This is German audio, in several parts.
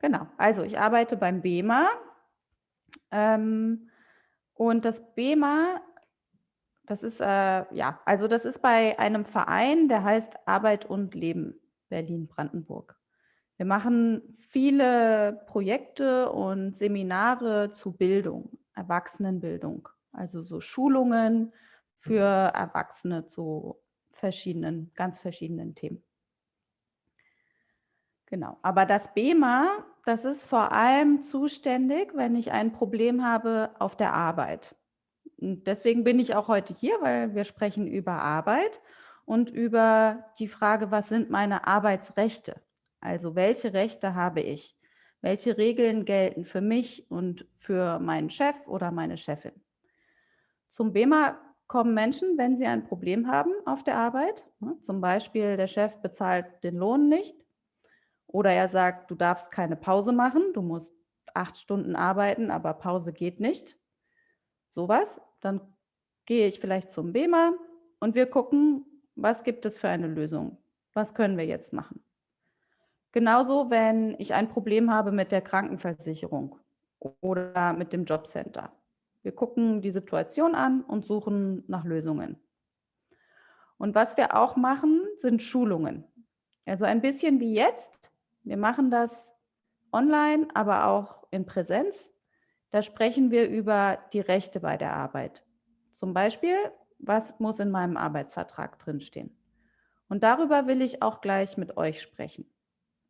Genau, also ich arbeite beim BEMA ähm, und das BEMA, das ist, äh, ja, also das ist bei einem Verein, der heißt Arbeit und Leben Berlin-Brandenburg. Wir machen viele Projekte und Seminare zu Bildung, Erwachsenenbildung, also so Schulungen für Erwachsene zu verschiedenen, ganz verschiedenen Themen. Genau, aber das BEMA, das ist vor allem zuständig, wenn ich ein Problem habe auf der Arbeit. Und deswegen bin ich auch heute hier, weil wir sprechen über Arbeit und über die Frage, was sind meine Arbeitsrechte? Also welche Rechte habe ich? Welche Regeln gelten für mich und für meinen Chef oder meine Chefin? Zum BEMA kommen Menschen, wenn sie ein Problem haben auf der Arbeit. Zum Beispiel der Chef bezahlt den Lohn nicht oder er sagt, du darfst keine Pause machen, du musst acht Stunden arbeiten, aber Pause geht nicht. Sowas. Dann gehe ich vielleicht zum BEMA und wir gucken, was gibt es für eine Lösung? Was können wir jetzt machen? Genauso, wenn ich ein Problem habe mit der Krankenversicherung oder mit dem Jobcenter. Wir gucken die Situation an und suchen nach Lösungen. Und was wir auch machen, sind Schulungen. Also ein bisschen wie jetzt. Wir machen das online, aber auch in Präsenz. Da sprechen wir über die Rechte bei der Arbeit. Zum Beispiel, was muss in meinem Arbeitsvertrag drinstehen? Und darüber will ich auch gleich mit euch sprechen.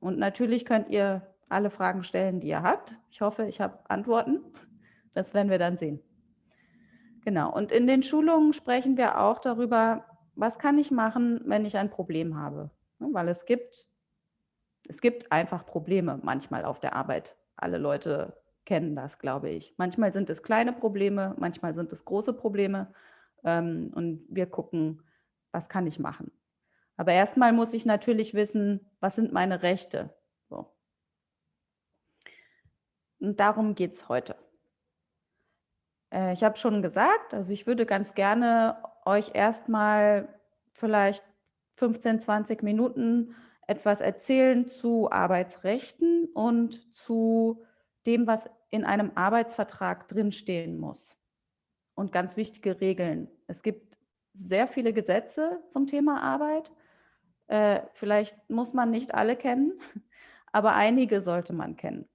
Und natürlich könnt ihr alle Fragen stellen, die ihr habt. Ich hoffe, ich habe Antworten. Das werden wir dann sehen. Genau. Und in den Schulungen sprechen wir auch darüber, was kann ich machen, wenn ich ein Problem habe. Weil es gibt, es gibt einfach Probleme manchmal auf der Arbeit. Alle Leute kennen das, glaube ich. Manchmal sind es kleine Probleme, manchmal sind es große Probleme. Ähm, und wir gucken, was kann ich machen. Aber erstmal muss ich natürlich wissen, was sind meine Rechte. So. Und darum geht es heute. Äh, ich habe schon gesagt, also ich würde ganz gerne euch erstmal vielleicht 15, 20 Minuten etwas erzählen zu Arbeitsrechten und zu dem, was in einem Arbeitsvertrag drinstehen muss. Und ganz wichtige Regeln. Es gibt sehr viele Gesetze zum Thema Arbeit äh, vielleicht muss man nicht alle kennen, aber einige sollte man kennen.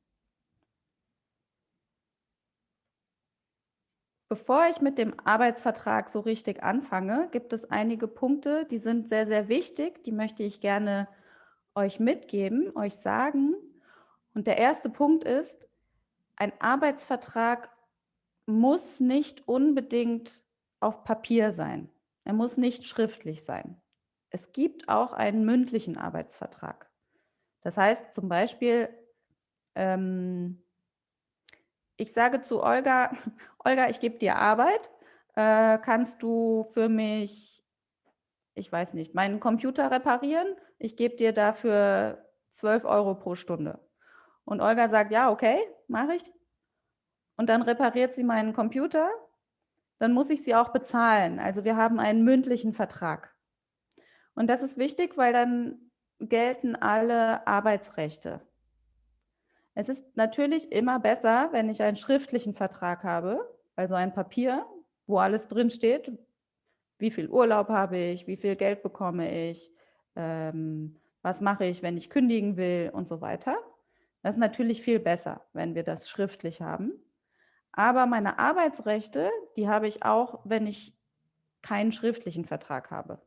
Bevor ich mit dem Arbeitsvertrag so richtig anfange, gibt es einige Punkte, die sind sehr, sehr wichtig. Die möchte ich gerne euch mitgeben, euch sagen. Und der erste Punkt ist, ein Arbeitsvertrag muss nicht unbedingt auf Papier sein. Er muss nicht schriftlich sein. Es gibt auch einen mündlichen Arbeitsvertrag. Das heißt zum Beispiel, ähm, ich sage zu Olga, Olga, ich gebe dir Arbeit, äh, kannst du für mich, ich weiß nicht, meinen Computer reparieren? Ich gebe dir dafür 12 Euro pro Stunde. Und Olga sagt, ja, okay, mache ich. Und dann repariert sie meinen Computer. Dann muss ich sie auch bezahlen. Also wir haben einen mündlichen Vertrag. Und das ist wichtig, weil dann gelten alle Arbeitsrechte. Es ist natürlich immer besser, wenn ich einen schriftlichen Vertrag habe, also ein Papier, wo alles drin steht, wie viel Urlaub habe ich, wie viel Geld bekomme ich, ähm, was mache ich, wenn ich kündigen will und so weiter. Das ist natürlich viel besser, wenn wir das schriftlich haben. Aber meine Arbeitsrechte, die habe ich auch, wenn ich keinen schriftlichen Vertrag habe.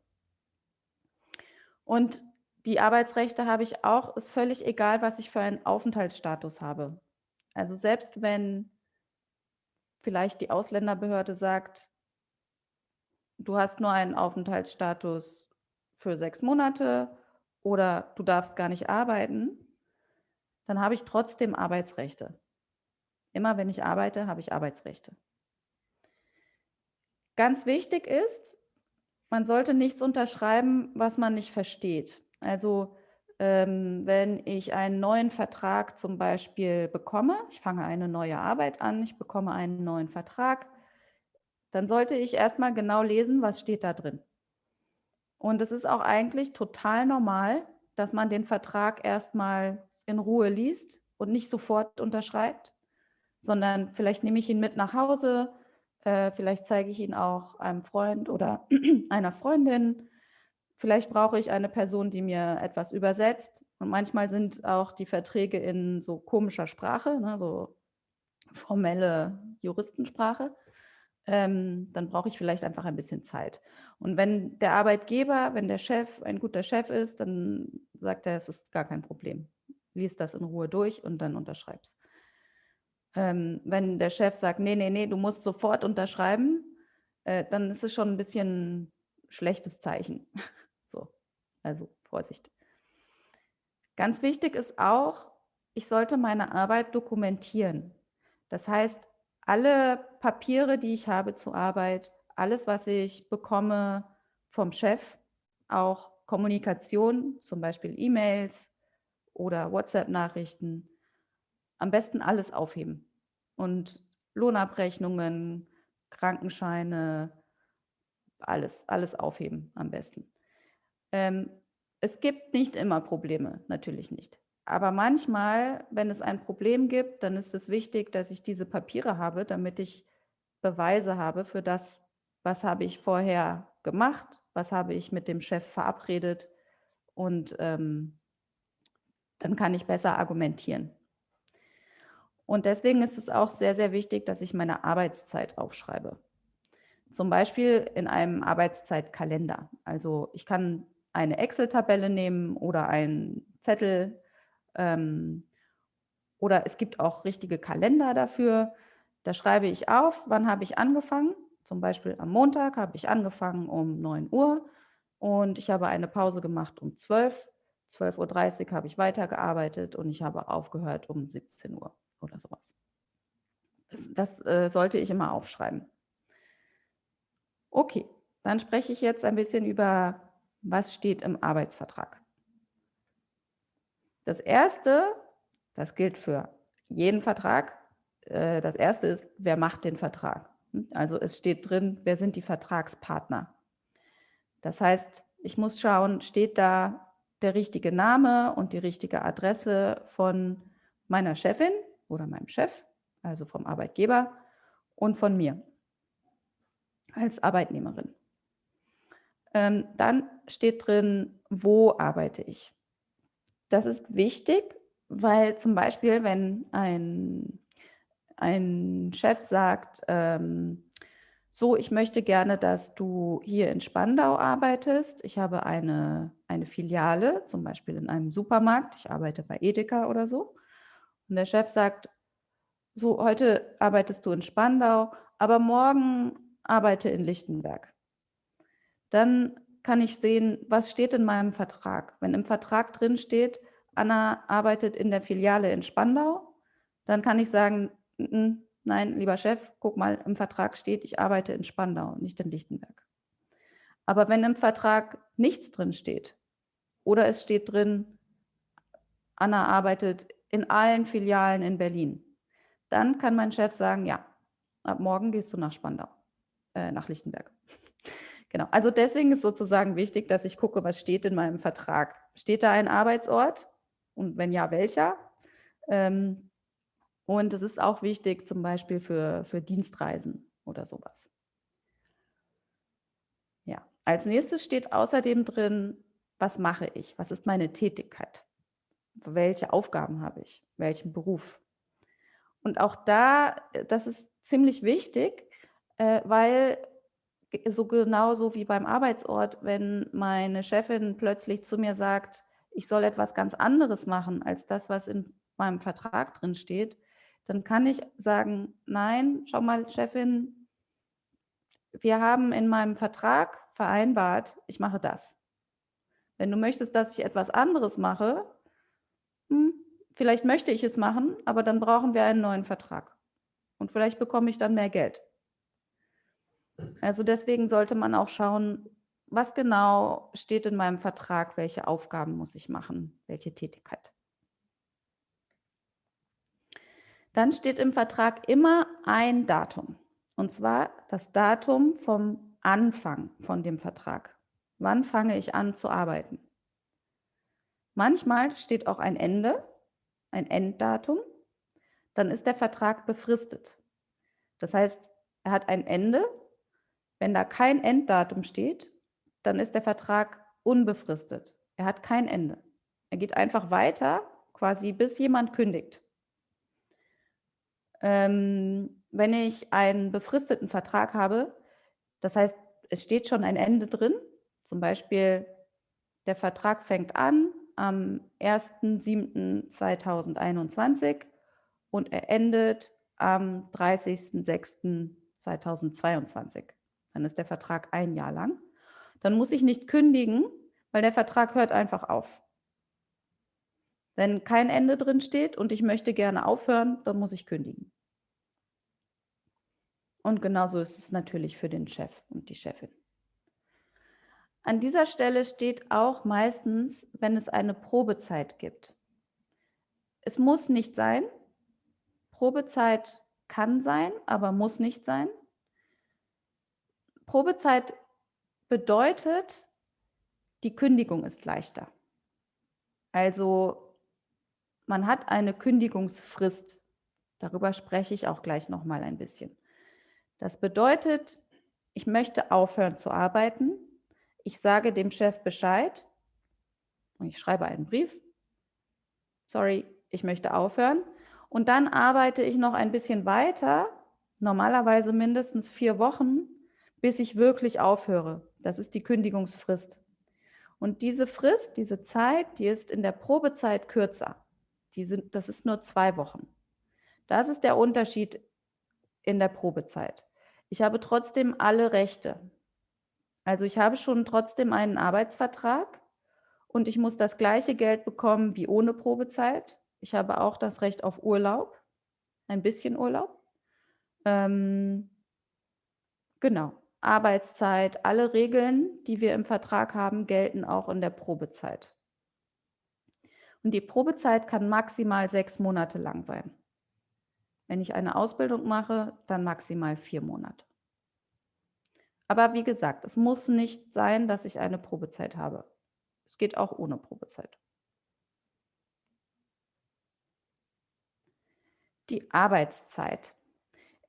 Und die Arbeitsrechte habe ich auch, ist völlig egal, was ich für einen Aufenthaltsstatus habe. Also selbst wenn vielleicht die Ausländerbehörde sagt, du hast nur einen Aufenthaltsstatus für sechs Monate oder du darfst gar nicht arbeiten, dann habe ich trotzdem Arbeitsrechte. Immer wenn ich arbeite, habe ich Arbeitsrechte. Ganz wichtig ist, man sollte nichts unterschreiben, was man nicht versteht. Also ähm, wenn ich einen neuen Vertrag zum Beispiel bekomme, ich fange eine neue Arbeit an, ich bekomme einen neuen Vertrag, dann sollte ich erstmal genau lesen, was steht da drin. Und es ist auch eigentlich total normal, dass man den Vertrag erstmal in Ruhe liest, und nicht sofort unterschreibt, sondern vielleicht nehme ich ihn mit nach Hause, äh, vielleicht zeige ich ihn auch einem Freund oder einer Freundin. Vielleicht brauche ich eine Person, die mir etwas übersetzt. Und manchmal sind auch die Verträge in so komischer Sprache, ne, so formelle Juristensprache. Ähm, dann brauche ich vielleicht einfach ein bisschen Zeit. Und wenn der Arbeitgeber, wenn der Chef ein guter Chef ist, dann sagt er, es ist gar kein Problem. Lies das in Ruhe durch und dann unterschreib's. Ähm, wenn der Chef sagt, nee, nee, nee, du musst sofort unterschreiben, äh, dann ist es schon ein bisschen schlechtes Zeichen. so, also Vorsicht. Ganz wichtig ist auch, ich sollte meine Arbeit dokumentieren. Das heißt, alle Papiere, die ich habe zur Arbeit, alles, was ich bekomme vom Chef, auch Kommunikation, zum Beispiel E-Mails oder WhatsApp-Nachrichten, am besten alles aufheben und Lohnabrechnungen, Krankenscheine, alles, alles aufheben am besten. Ähm, es gibt nicht immer Probleme, natürlich nicht. Aber manchmal, wenn es ein Problem gibt, dann ist es wichtig, dass ich diese Papiere habe, damit ich Beweise habe für das, was habe ich vorher gemacht, was habe ich mit dem Chef verabredet und ähm, dann kann ich besser argumentieren. Und deswegen ist es auch sehr, sehr wichtig, dass ich meine Arbeitszeit aufschreibe. Zum Beispiel in einem Arbeitszeitkalender. Also ich kann eine Excel-Tabelle nehmen oder einen Zettel. Ähm, oder es gibt auch richtige Kalender dafür. Da schreibe ich auf, wann habe ich angefangen. Zum Beispiel am Montag habe ich angefangen um 9 Uhr und ich habe eine Pause gemacht um 12. 12.30 Uhr habe ich weitergearbeitet und ich habe aufgehört um 17 Uhr oder sowas. Das, das äh, sollte ich immer aufschreiben. Okay, dann spreche ich jetzt ein bisschen über, was steht im Arbeitsvertrag. Das erste, das gilt für jeden Vertrag, äh, das erste ist, wer macht den Vertrag? Also es steht drin, wer sind die Vertragspartner? Das heißt, ich muss schauen, steht da der richtige Name und die richtige Adresse von meiner Chefin oder meinem Chef, also vom Arbeitgeber und von mir als Arbeitnehmerin. Ähm, dann steht drin, wo arbeite ich. Das ist wichtig, weil zum Beispiel, wenn ein, ein Chef sagt, ähm, so, ich möchte gerne, dass du hier in Spandau arbeitest. Ich habe eine, eine Filiale, zum Beispiel in einem Supermarkt. Ich arbeite bei Edeka oder so. Und der Chef sagt, so, heute arbeitest du in Spandau, aber morgen arbeite in Lichtenberg. Dann kann ich sehen, was steht in meinem Vertrag. Wenn im Vertrag drin steht, Anna arbeitet in der Filiale in Spandau, dann kann ich sagen, nein, lieber Chef, guck mal, im Vertrag steht, ich arbeite in Spandau, nicht in Lichtenberg. Aber wenn im Vertrag nichts drin steht oder es steht drin, Anna arbeitet in allen Filialen in Berlin. Dann kann mein Chef sagen, ja, ab morgen gehst du nach Spandau, äh, nach Lichtenberg. Genau, also deswegen ist sozusagen wichtig, dass ich gucke, was steht in meinem Vertrag. Steht da ein Arbeitsort und wenn ja, welcher? Ähm, und es ist auch wichtig zum Beispiel für, für Dienstreisen oder sowas. Ja, als nächstes steht außerdem drin, was mache ich? Was ist meine Tätigkeit? welche Aufgaben habe ich, welchen Beruf. Und auch da, das ist ziemlich wichtig, äh, weil so genauso wie beim Arbeitsort, wenn meine Chefin plötzlich zu mir sagt, ich soll etwas ganz anderes machen als das, was in meinem Vertrag drin steht, dann kann ich sagen, nein, schau mal, Chefin, wir haben in meinem Vertrag vereinbart, ich mache das. Wenn du möchtest, dass ich etwas anderes mache, hm, vielleicht möchte ich es machen, aber dann brauchen wir einen neuen Vertrag. Und vielleicht bekomme ich dann mehr Geld. Also deswegen sollte man auch schauen, was genau steht in meinem Vertrag, welche Aufgaben muss ich machen, welche Tätigkeit. Dann steht im Vertrag immer ein Datum, und zwar das Datum vom Anfang von dem Vertrag. Wann fange ich an zu arbeiten? Manchmal steht auch ein Ende. ein Enddatum, dann ist der Vertrag befristet. Das heißt, er hat ein Ende. Wenn da kein Enddatum steht, dann ist der Vertrag unbefristet. Er hat kein Ende. Er geht einfach weiter, quasi bis jemand kündigt. Ähm, wenn ich einen befristeten Vertrag habe, das heißt, es steht schon ein Ende drin, zum Beispiel der Vertrag fängt an am 1.7.2021 und er endet am 30.06.2022. Dann ist der Vertrag ein Jahr lang. Dann muss ich nicht kündigen, weil der Vertrag hört einfach auf. Wenn kein Ende drin steht und ich möchte gerne aufhören, dann muss ich kündigen. Und genauso ist es natürlich für den Chef und die Chefin. An dieser Stelle steht auch meistens, wenn es eine Probezeit gibt. Es muss nicht sein. Probezeit kann sein, aber muss nicht sein. Probezeit bedeutet, die Kündigung ist leichter. Also man hat eine Kündigungsfrist. Darüber spreche ich auch gleich noch mal ein bisschen. Das bedeutet, ich möchte aufhören zu arbeiten. Ich sage dem Chef Bescheid und ich schreibe einen Brief. Sorry, ich möchte aufhören. Und dann arbeite ich noch ein bisschen weiter, normalerweise mindestens vier Wochen, bis ich wirklich aufhöre. Das ist die Kündigungsfrist. Und diese Frist, diese Zeit, die ist in der Probezeit kürzer. Die sind, das ist nur zwei Wochen. Das ist der Unterschied in der Probezeit. Ich habe trotzdem alle Rechte. Also ich habe schon trotzdem einen Arbeitsvertrag und ich muss das gleiche Geld bekommen wie ohne Probezeit. Ich habe auch das Recht auf Urlaub, ein bisschen Urlaub. Ähm, genau, Arbeitszeit, alle Regeln, die wir im Vertrag haben, gelten auch in der Probezeit. Und die Probezeit kann maximal sechs Monate lang sein. Wenn ich eine Ausbildung mache, dann maximal vier Monate. Aber wie gesagt, es muss nicht sein, dass ich eine Probezeit habe. Es geht auch ohne Probezeit. Die Arbeitszeit.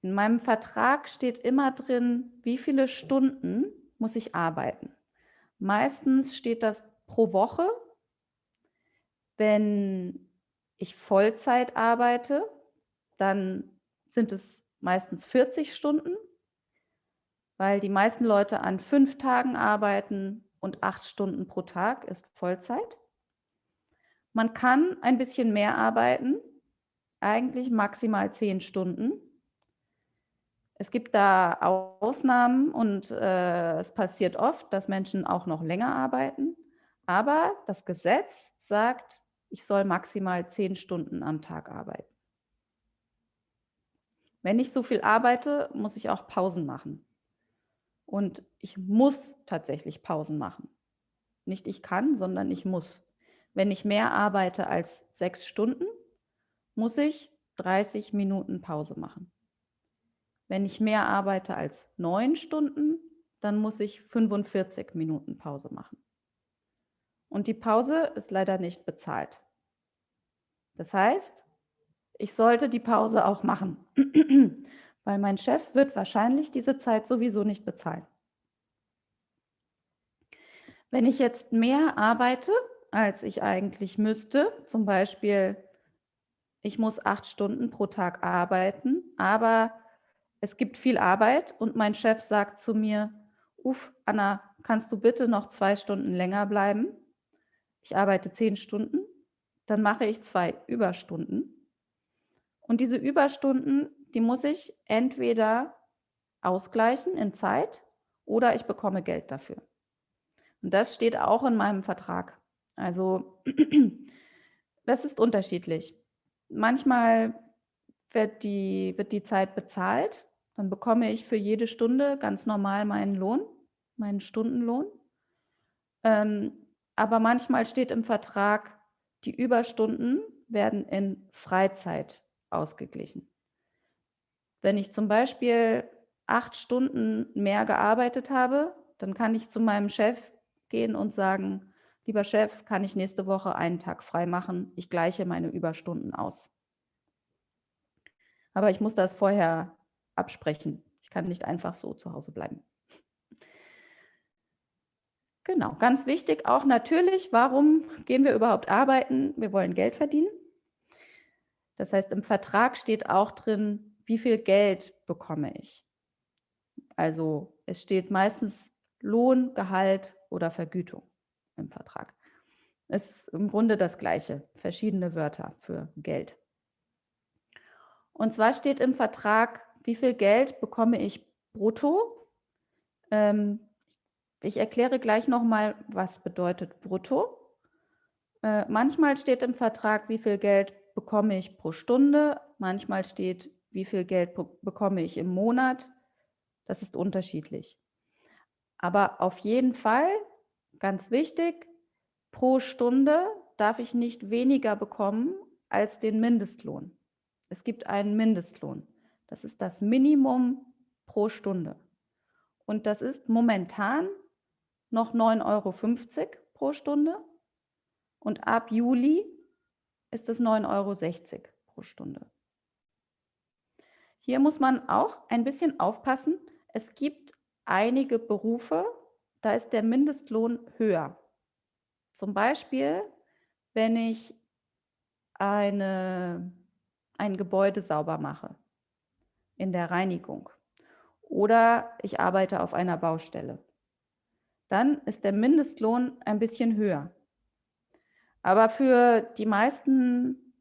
In meinem Vertrag steht immer drin, wie viele Stunden muss ich arbeiten. Meistens steht das pro Woche. Wenn ich Vollzeit arbeite, dann sind es meistens 40 Stunden, weil die meisten Leute an fünf Tagen arbeiten und acht Stunden pro Tag ist Vollzeit. Man kann ein bisschen mehr arbeiten, eigentlich maximal zehn Stunden. Es gibt da Ausnahmen und äh, es passiert oft, dass Menschen auch noch länger arbeiten. Aber das Gesetz sagt, ich soll maximal zehn Stunden am Tag arbeiten. Wenn ich so viel arbeite, muss ich auch Pausen machen. Und ich muss tatsächlich Pausen machen. Nicht ich kann, sondern ich muss. Wenn ich mehr arbeite als sechs Stunden, muss ich 30 Minuten Pause machen. Wenn ich mehr arbeite als neun Stunden, dann muss ich 45 Minuten Pause machen. Und die Pause ist leider nicht bezahlt. Das heißt, ich sollte die Pause auch machen, weil mein Chef wird wahrscheinlich diese Zeit sowieso nicht bezahlen. Wenn ich jetzt mehr arbeite, als ich eigentlich müsste, zum Beispiel, ich muss acht Stunden pro Tag arbeiten, aber es gibt viel Arbeit und mein Chef sagt zu mir, uff, Anna, kannst du bitte noch zwei Stunden länger bleiben? Ich arbeite zehn Stunden, dann mache ich zwei Überstunden und diese Überstunden, die muss ich entweder ausgleichen in Zeit oder ich bekomme Geld dafür. Und das steht auch in meinem Vertrag. Also das ist unterschiedlich. Manchmal wird die, wird die Zeit bezahlt, dann bekomme ich für jede Stunde ganz normal meinen Lohn, meinen Stundenlohn. Ähm, aber manchmal steht im Vertrag, die Überstunden werden in Freizeit ausgeglichen. Wenn ich zum Beispiel acht Stunden mehr gearbeitet habe, dann kann ich zu meinem Chef gehen und sagen, lieber Chef, kann ich nächste Woche einen Tag frei machen? Ich gleiche meine Überstunden aus. Aber ich muss das vorher absprechen. Ich kann nicht einfach so zu Hause bleiben. Genau, ganz wichtig auch natürlich, warum gehen wir überhaupt arbeiten? Wir wollen Geld verdienen. Das heißt, im Vertrag steht auch drin, wie viel Geld bekomme ich. Also es steht meistens Lohn, Gehalt oder Vergütung im Vertrag. Es ist im Grunde das Gleiche, verschiedene Wörter für Geld. Und zwar steht im Vertrag, wie viel Geld bekomme ich brutto. Ähm, ich erkläre gleich nochmal, was bedeutet brutto. Äh, manchmal steht im Vertrag, wie viel Geld bekomme ich pro Stunde. Manchmal steht, wie viel Geld bekomme ich im Monat. Das ist unterschiedlich. Aber auf jeden Fall, ganz wichtig, pro Stunde darf ich nicht weniger bekommen als den Mindestlohn. Es gibt einen Mindestlohn. Das ist das Minimum pro Stunde. Und das ist momentan noch 9,50 Euro pro Stunde. Und ab Juli ist es 9,60 Euro pro Stunde. Hier muss man auch ein bisschen aufpassen. Es gibt einige Berufe, da ist der Mindestlohn höher. Zum Beispiel, wenn ich eine ein Gebäude sauber mache, in der Reinigung oder ich arbeite auf einer Baustelle. Dann ist der Mindestlohn ein bisschen höher. Aber für die meisten,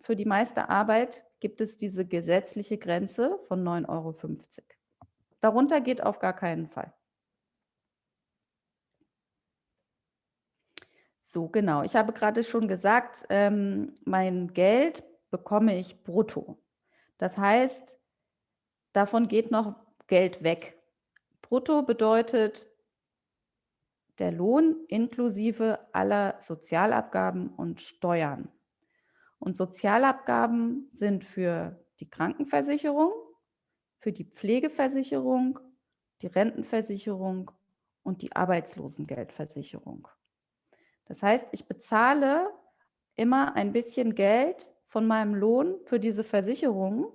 für die meiste Arbeit gibt es diese gesetzliche Grenze von 9,50 Euro. Darunter geht auf gar keinen Fall. So, genau. Ich habe gerade schon gesagt, ähm, mein Geld bekomme ich brutto. Das heißt, davon geht noch Geld weg. Brutto bedeutet der Lohn inklusive aller Sozialabgaben und Steuern. Und Sozialabgaben sind für die Krankenversicherung, für die Pflegeversicherung, die Rentenversicherung und die Arbeitslosengeldversicherung. Das heißt, ich bezahle immer ein bisschen Geld von meinem Lohn für diese Versicherung.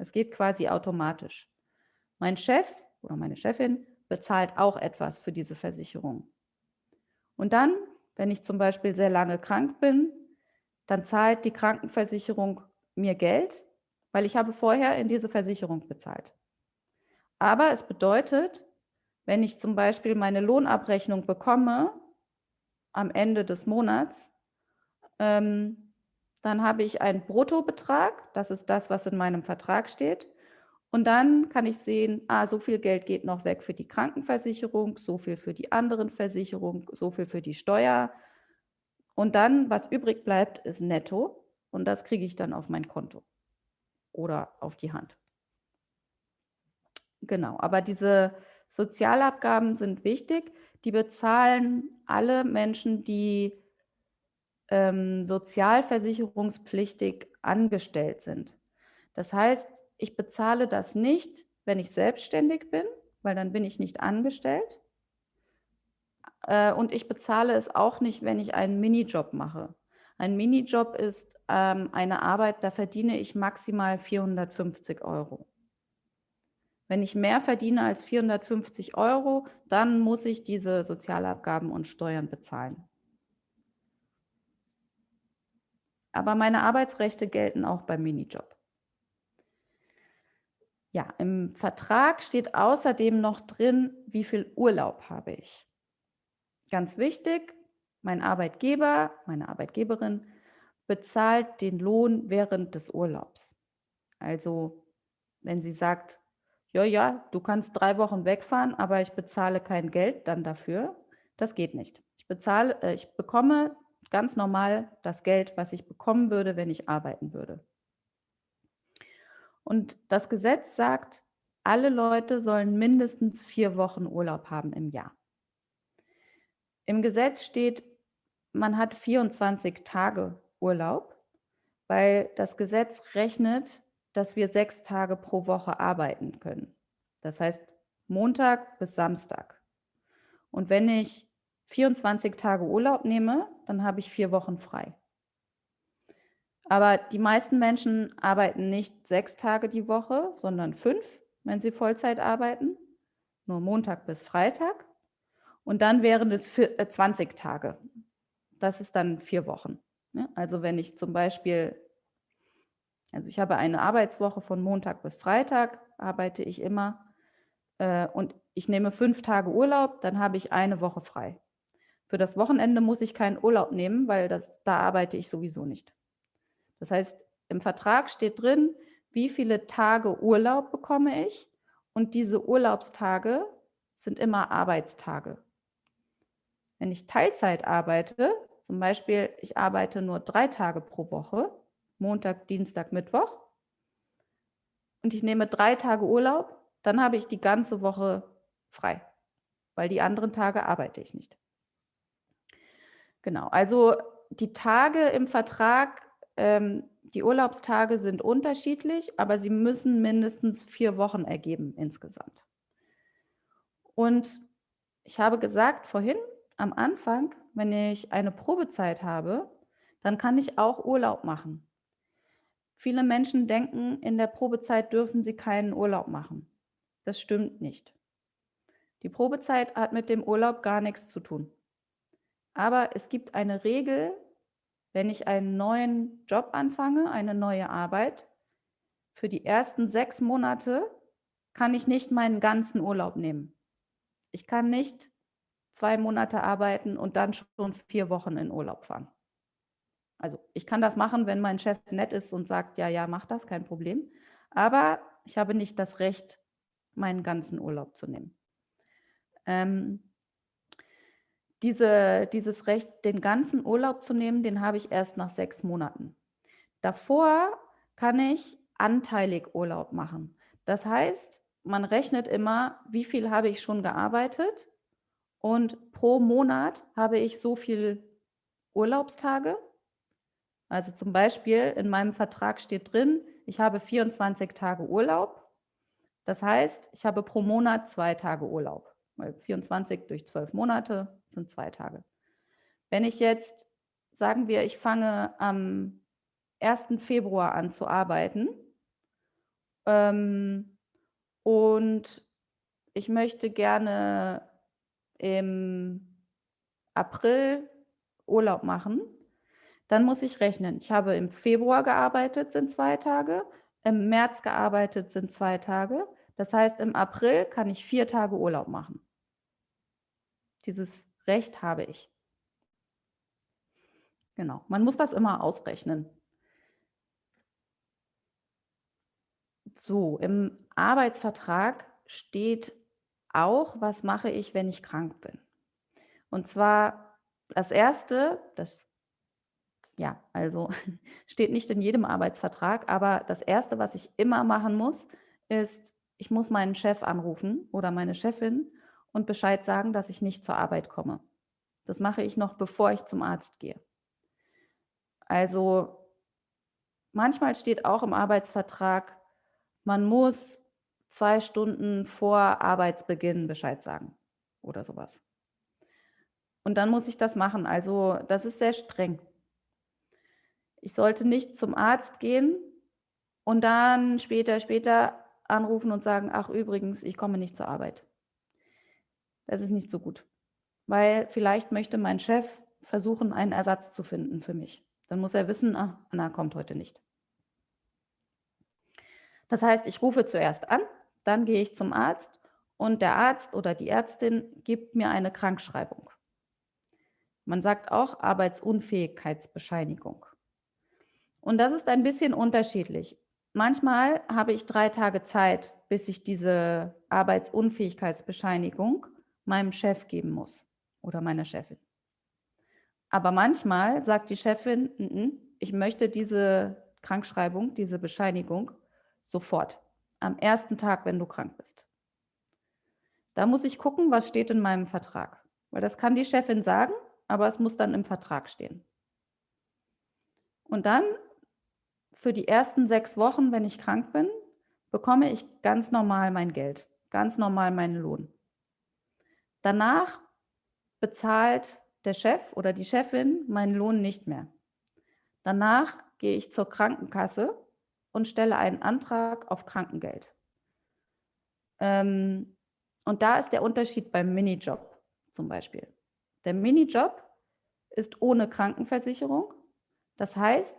Es geht quasi automatisch. Mein Chef oder meine Chefin bezahlt auch etwas für diese Versicherung. Und dann, wenn ich zum Beispiel sehr lange krank bin, dann zahlt die Krankenversicherung mir Geld, weil ich habe vorher in diese Versicherung bezahlt. Aber es bedeutet, wenn ich zum Beispiel meine Lohnabrechnung bekomme am Ende des Monats, ähm, dann habe ich einen Bruttobetrag, das ist das, was in meinem Vertrag steht. Und dann kann ich sehen, ah, so viel Geld geht noch weg für die Krankenversicherung, so viel für die anderen Versicherungen, so viel für die Steuer. Und dann, was übrig bleibt, ist netto. Und das kriege ich dann auf mein Konto oder auf die Hand. Genau, aber diese Sozialabgaben sind wichtig. Die bezahlen alle Menschen, die ähm, sozialversicherungspflichtig angestellt sind. Das heißt, ich bezahle das nicht, wenn ich selbstständig bin, weil dann bin ich nicht angestellt. Äh, und ich bezahle es auch nicht, wenn ich einen Minijob mache. Ein Minijob ist ähm, eine Arbeit, da verdiene ich maximal 450 Euro. Wenn ich mehr verdiene als 450 Euro, dann muss ich diese Sozialabgaben und Steuern bezahlen. Aber meine Arbeitsrechte gelten auch beim Minijob. Ja, im Vertrag steht außerdem noch drin, wie viel Urlaub habe ich. Ganz wichtig, mein Arbeitgeber, meine Arbeitgeberin bezahlt den Lohn während des Urlaubs. Also wenn sie sagt, ja, ja, du kannst drei Wochen wegfahren, aber ich bezahle kein Geld dann dafür, das geht nicht. Ich, bezahle, äh, ich bekomme ganz normal das Geld, was ich bekommen würde, wenn ich arbeiten würde. Und das Gesetz sagt, alle Leute sollen mindestens vier Wochen Urlaub haben im Jahr. Im Gesetz steht, man hat 24 Tage Urlaub, weil das Gesetz rechnet, dass wir sechs Tage pro Woche arbeiten können. Das heißt Montag bis Samstag. Und wenn ich 24 Tage Urlaub nehme, dann habe ich vier Wochen frei. Aber die meisten Menschen arbeiten nicht sechs Tage die Woche, sondern fünf, wenn sie Vollzeit arbeiten, nur Montag bis Freitag. Und dann wären es 20 äh, Tage. Das ist dann vier Wochen. Ne? Also wenn ich zum Beispiel, also ich habe eine Arbeitswoche von Montag bis Freitag, arbeite ich immer äh, und ich nehme fünf Tage Urlaub, dann habe ich eine Woche frei. Für das Wochenende muss ich keinen Urlaub nehmen, weil das, da arbeite ich sowieso nicht. Das heißt, im Vertrag steht drin, wie viele Tage Urlaub bekomme ich und diese Urlaubstage sind immer Arbeitstage. Wenn ich Teilzeit arbeite, zum Beispiel ich arbeite nur drei Tage pro Woche, Montag, Dienstag, Mittwoch, und ich nehme drei Tage Urlaub, dann habe ich die ganze Woche frei, weil die anderen Tage arbeite ich nicht. Genau, also die Tage im Vertrag, ähm, die Urlaubstage sind unterschiedlich, aber sie müssen mindestens vier Wochen ergeben insgesamt. Und ich habe gesagt vorhin, am Anfang, wenn ich eine Probezeit habe, dann kann ich auch Urlaub machen. Viele Menschen denken, in der Probezeit dürfen sie keinen Urlaub machen. Das stimmt nicht. Die Probezeit hat mit dem Urlaub gar nichts zu tun. Aber es gibt eine Regel, wenn ich einen neuen Job anfange, eine neue Arbeit, für die ersten sechs Monate kann ich nicht meinen ganzen Urlaub nehmen. Ich kann nicht zwei Monate arbeiten und dann schon vier Wochen in Urlaub fahren. Also ich kann das machen, wenn mein Chef nett ist und sagt, ja, ja, mach das, kein Problem. Aber ich habe nicht das Recht, meinen ganzen Urlaub zu nehmen. Ähm, diese, dieses Recht, den ganzen Urlaub zu nehmen, den habe ich erst nach sechs Monaten. Davor kann ich anteilig Urlaub machen. Das heißt, man rechnet immer, wie viel habe ich schon gearbeitet und pro Monat habe ich so viel Urlaubstage. Also zum Beispiel in meinem Vertrag steht drin, ich habe 24 Tage Urlaub. Das heißt, ich habe pro Monat zwei Tage Urlaub, weil 24 durch zwölf Monate sind zwei Tage. Wenn ich jetzt, sagen wir, ich fange am 1. Februar an zu arbeiten ähm, und ich möchte gerne im April Urlaub machen, dann muss ich rechnen. Ich habe im Februar gearbeitet, sind zwei Tage, im März gearbeitet, sind zwei Tage. Das heißt, im April kann ich vier Tage Urlaub machen. Dieses Recht habe ich. Genau, man muss das immer ausrechnen. So, im Arbeitsvertrag steht auch, was mache ich, wenn ich krank bin. Und zwar das Erste, das ja, also steht nicht in jedem Arbeitsvertrag, aber das Erste, was ich immer machen muss, ist, ich muss meinen Chef anrufen oder meine Chefin und Bescheid sagen, dass ich nicht zur Arbeit komme. Das mache ich noch, bevor ich zum Arzt gehe. Also manchmal steht auch im Arbeitsvertrag, man muss zwei Stunden vor Arbeitsbeginn Bescheid sagen oder sowas. Und dann muss ich das machen. Also das ist sehr streng. Ich sollte nicht zum Arzt gehen und dann später, später anrufen und sagen, ach übrigens, ich komme nicht zur Arbeit. Das ist nicht so gut, weil vielleicht möchte mein Chef versuchen, einen Ersatz zu finden für mich. Dann muss er wissen, ah, Anna kommt heute nicht. Das heißt, ich rufe zuerst an, dann gehe ich zum Arzt und der Arzt oder die Ärztin gibt mir eine Krankschreibung. Man sagt auch Arbeitsunfähigkeitsbescheinigung. Und das ist ein bisschen unterschiedlich. Manchmal habe ich drei Tage Zeit, bis ich diese Arbeitsunfähigkeitsbescheinigung meinem Chef geben muss oder meiner Chefin. Aber manchmal sagt die Chefin, N -n, ich möchte diese Krankschreibung, diese Bescheinigung sofort, am ersten Tag, wenn du krank bist. Da muss ich gucken, was steht in meinem Vertrag. Weil das kann die Chefin sagen, aber es muss dann im Vertrag stehen. Und dann für die ersten sechs Wochen, wenn ich krank bin, bekomme ich ganz normal mein Geld, ganz normal meinen Lohn. Danach bezahlt der Chef oder die Chefin meinen Lohn nicht mehr. Danach gehe ich zur Krankenkasse und stelle einen Antrag auf Krankengeld. Ähm, und da ist der Unterschied beim Minijob zum Beispiel. Der Minijob ist ohne Krankenversicherung. Das heißt,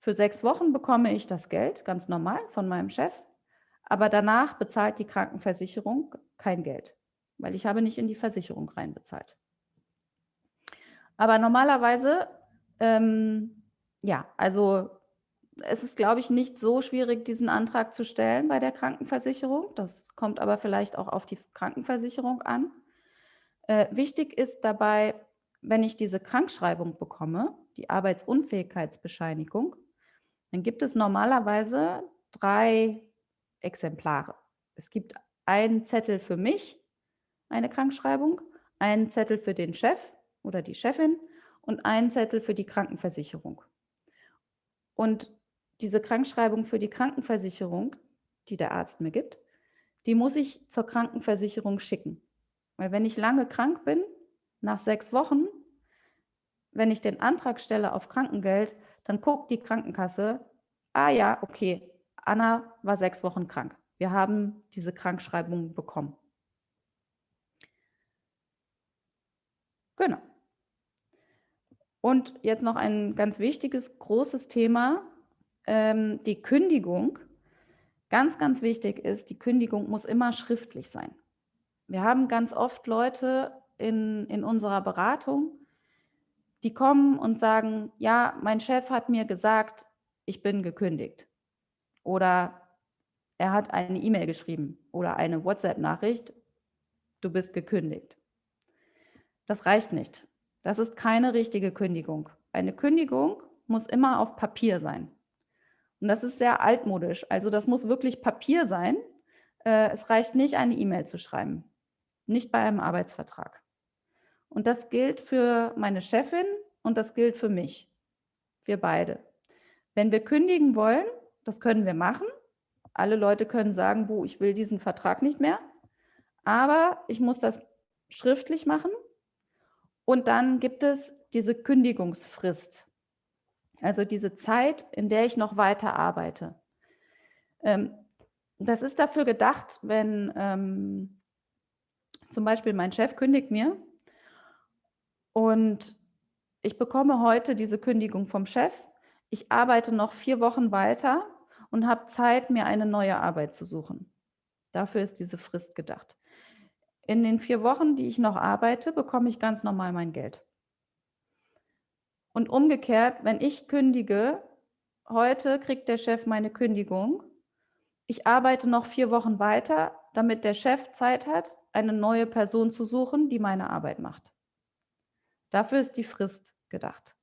für sechs Wochen bekomme ich das Geld, ganz normal, von meinem Chef. Aber danach bezahlt die Krankenversicherung kein Geld, weil ich habe nicht in die Versicherung reinbezahlt. Aber normalerweise, ähm, ja, also es ist, glaube ich, nicht so schwierig, diesen Antrag zu stellen bei der Krankenversicherung. Das kommt aber vielleicht auch auf die Krankenversicherung an. Äh, wichtig ist dabei, wenn ich diese Krankschreibung bekomme, die Arbeitsunfähigkeitsbescheinigung, dann gibt es normalerweise drei Exemplare. Es gibt einen Zettel für mich, eine Krankschreibung, einen Zettel für den Chef oder die Chefin und einen Zettel für die Krankenversicherung. Und diese Krankschreibung für die Krankenversicherung, die der Arzt mir gibt, die muss ich zur Krankenversicherung schicken. Weil wenn ich lange krank bin, nach sechs Wochen, wenn ich den Antrag stelle auf Krankengeld, dann guckt die Krankenkasse, ah ja, okay, Anna war sechs Wochen krank. Wir haben diese Krankschreibung bekommen. Genau. Und jetzt noch ein ganz wichtiges, großes Thema, ähm, die Kündigung, ganz, ganz wichtig ist, die Kündigung muss immer schriftlich sein. Wir haben ganz oft Leute in, in unserer Beratung, die kommen und sagen, ja, mein Chef hat mir gesagt, ich bin gekündigt. Oder er hat eine E-Mail geschrieben oder eine WhatsApp-Nachricht, du bist gekündigt. Das reicht nicht. Das ist keine richtige Kündigung. Eine Kündigung muss immer auf Papier sein. Und das ist sehr altmodisch. Also das muss wirklich Papier sein. Äh, es reicht nicht, eine E-Mail zu schreiben. Nicht bei einem Arbeitsvertrag. Und das gilt für meine Chefin und das gilt für mich. Wir beide. Wenn wir kündigen wollen, das können wir machen. Alle Leute können sagen, ich will diesen Vertrag nicht mehr. Aber ich muss das schriftlich machen. Und dann gibt es diese Kündigungsfrist. Also diese Zeit, in der ich noch weiter arbeite. Ähm, das ist dafür gedacht, wenn ähm, zum Beispiel mein Chef kündigt mir und ich bekomme heute diese Kündigung vom Chef. Ich arbeite noch vier Wochen weiter und habe Zeit, mir eine neue Arbeit zu suchen. Dafür ist diese Frist gedacht. In den vier Wochen, die ich noch arbeite, bekomme ich ganz normal mein Geld. Und umgekehrt, wenn ich kündige, heute kriegt der Chef meine Kündigung. Ich arbeite noch vier Wochen weiter, damit der Chef Zeit hat, eine neue Person zu suchen, die meine Arbeit macht. Dafür ist die Frist gedacht.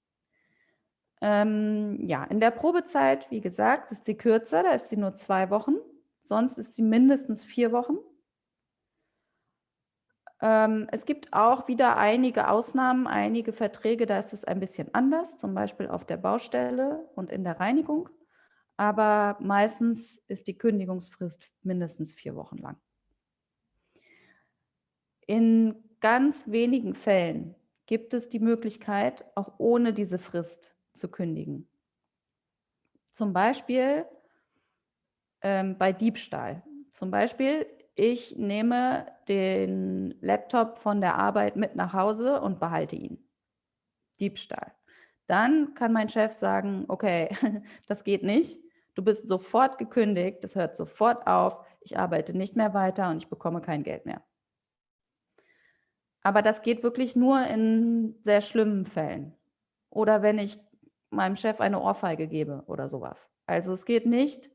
Ähm, ja, in der Probezeit, wie gesagt, ist sie kürzer, da ist sie nur zwei Wochen. Sonst ist sie mindestens vier Wochen. Ähm, es gibt auch wieder einige Ausnahmen, einige Verträge, da ist es ein bisschen anders, zum Beispiel auf der Baustelle und in der Reinigung. Aber meistens ist die Kündigungsfrist mindestens vier Wochen lang. In ganz wenigen Fällen gibt es die Möglichkeit, auch ohne diese Frist zu kündigen. Zum Beispiel ähm, bei Diebstahl. Zum Beispiel, ich nehme den Laptop von der Arbeit mit nach Hause und behalte ihn. Diebstahl. Dann kann mein Chef sagen, okay, das geht nicht. Du bist sofort gekündigt, das hört sofort auf, ich arbeite nicht mehr weiter und ich bekomme kein Geld mehr. Aber das geht wirklich nur in sehr schlimmen Fällen. Oder wenn ich meinem Chef eine Ohrfeige gebe oder sowas. Also es geht nicht,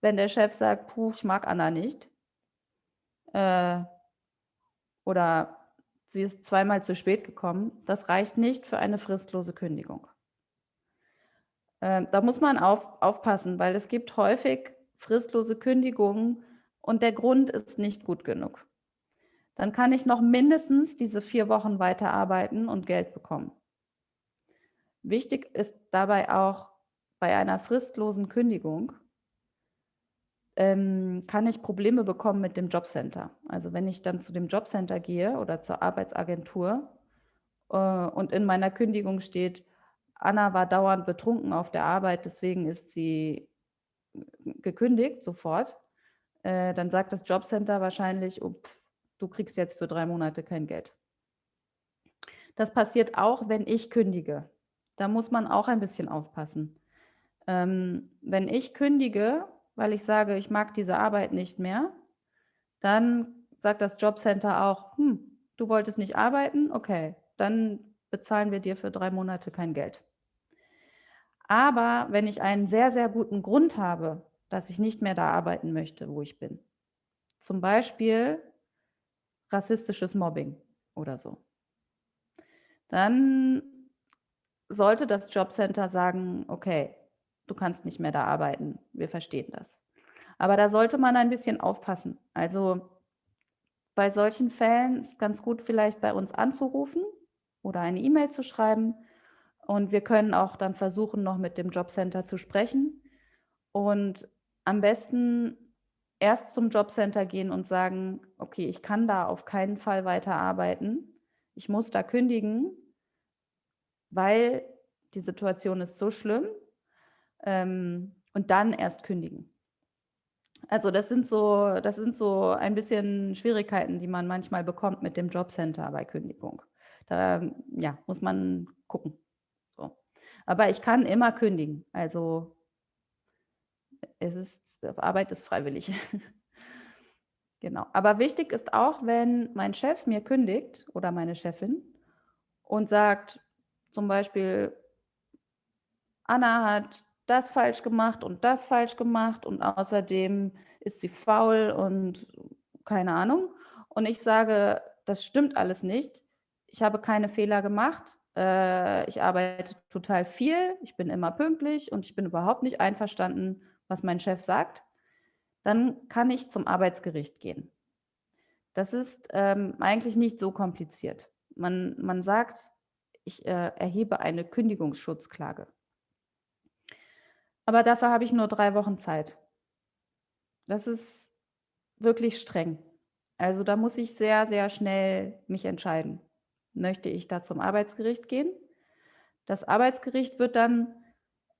wenn der Chef sagt, puh, ich mag Anna nicht, äh, oder sie ist zweimal zu spät gekommen, das reicht nicht für eine fristlose Kündigung. Äh, da muss man auf, aufpassen, weil es gibt häufig fristlose Kündigungen und der Grund ist nicht gut genug. Dann kann ich noch mindestens diese vier Wochen weiterarbeiten und Geld bekommen. Wichtig ist dabei auch bei einer fristlosen Kündigung, ähm, kann ich Probleme bekommen mit dem Jobcenter. Also wenn ich dann zu dem Jobcenter gehe oder zur Arbeitsagentur, äh, und in meiner Kündigung steht, Anna war dauernd betrunken auf der Arbeit, deswegen ist sie gekündigt sofort, äh, dann sagt das Jobcenter wahrscheinlich, oh, pff, du kriegst jetzt für drei Monate kein Geld. Das passiert auch, wenn ich kündige. Da muss man auch ein bisschen aufpassen. Ähm, wenn ich kündige, weil ich sage, ich mag diese Arbeit nicht mehr, dann sagt das Jobcenter auch, hm, du wolltest nicht arbeiten, okay, dann bezahlen wir dir für drei Monate kein Geld. Aber wenn ich einen sehr, sehr guten Grund habe, dass ich nicht mehr da arbeiten möchte, wo ich bin, zum Beispiel rassistisches Mobbing oder so, dann sollte das Jobcenter sagen, okay, du kannst nicht mehr da arbeiten, wir verstehen das. Aber da sollte man ein bisschen aufpassen. Also bei solchen Fällen ist ganz gut, vielleicht bei uns anzurufen oder eine E-Mail zu schreiben. Und wir können auch dann versuchen, noch mit dem Jobcenter zu sprechen. Und am besten erst zum Jobcenter gehen und sagen, okay, ich kann da auf keinen Fall weiter arbeiten. Ich muss da kündigen, weil die Situation ist so schlimm. Ähm, und dann erst kündigen. Also das sind so das sind so ein bisschen Schwierigkeiten, die man manchmal bekommt mit dem Jobcenter bei Kündigung. Da, ja, muss man gucken, so. Aber ich kann immer kündigen. Also es ist Arbeit ist freiwillig. Genau. Aber wichtig ist auch, wenn mein Chef mir kündigt oder meine Chefin und sagt zum Beispiel: „Anna hat das falsch gemacht und das falsch gemacht und außerdem ist sie faul und keine Ahnung. Und ich sage, das stimmt alles nicht. Ich habe keine Fehler gemacht. Äh, ich arbeite total viel. Ich bin immer pünktlich und ich bin überhaupt nicht einverstanden, was mein Chef sagt. Dann kann ich zum Arbeitsgericht gehen. Das ist ähm, eigentlich nicht so kompliziert. Man, man sagt, ich äh, erhebe eine Kündigungsschutzklage. Aber dafür habe ich nur drei Wochen Zeit. Das ist wirklich streng. Also da muss ich sehr, sehr schnell mich entscheiden. Möchte ich da zum Arbeitsgericht gehen? Das Arbeitsgericht wird dann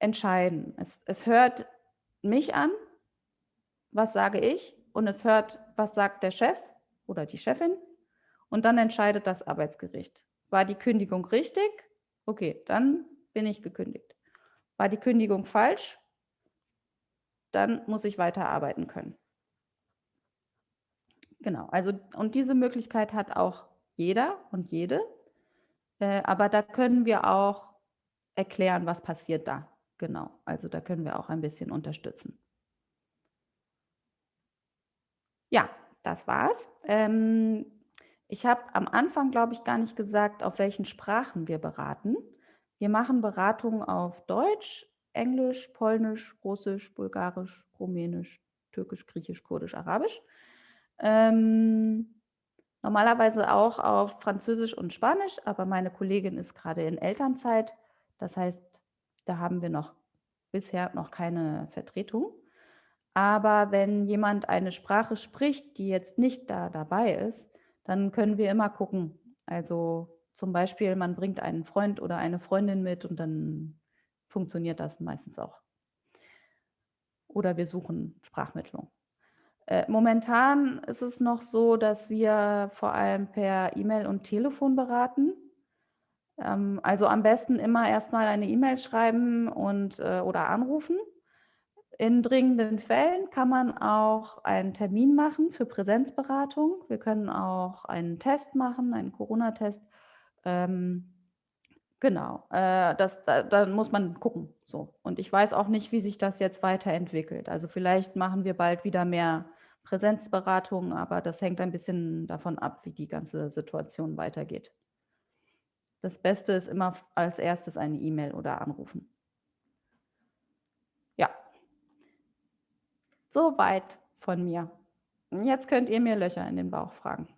entscheiden. Es, es hört mich an, was sage ich, und es hört, was sagt der Chef oder die Chefin, und dann entscheidet das Arbeitsgericht. War die Kündigung richtig? Okay, dann bin ich gekündigt. War die Kündigung falsch? dann muss ich weiterarbeiten können. Genau, also und diese Möglichkeit hat auch jeder und jede, äh, aber da können wir auch erklären, was passiert da. Genau, also da können wir auch ein bisschen unterstützen. Ja, das war's. Ähm, ich habe am Anfang, glaube ich, gar nicht gesagt, auf welchen Sprachen wir beraten. Wir machen Beratungen auf Deutsch, Englisch, Polnisch, Russisch, Bulgarisch, Rumänisch, Türkisch, Griechisch, Kurdisch, Arabisch. Ähm, normalerweise auch auf Französisch und Spanisch, aber meine Kollegin ist gerade in Elternzeit. Das heißt, da haben wir noch bisher noch keine Vertretung. Aber wenn jemand eine Sprache spricht, die jetzt nicht da dabei ist, dann können wir immer gucken. Also zum Beispiel, man bringt einen Freund oder eine Freundin mit und dann funktioniert das meistens auch. Oder wir suchen Sprachmittlung. Äh, momentan ist es noch so, dass wir vor allem per E-Mail und Telefon beraten. Ähm, also am besten immer erstmal eine E-Mail schreiben und, äh, oder anrufen. In dringenden Fällen kann man auch einen Termin machen für Präsenzberatung. Wir können auch einen Test machen, einen Corona-Test. Ähm, Genau, äh, das da da muss man gucken, so. Und ich weiß auch nicht, wie sich das jetzt weiterentwickelt. Also, vielleicht machen wir bald wieder mehr Präsenzberatungen, aber das hängt ein bisschen davon ab, wie die ganze Situation weitergeht. Das Beste ist immer als Erstes eine E-Mail oder anrufen. Ja. Soweit von mir. Jetzt könnt ihr mir Löcher in den Bauch fragen.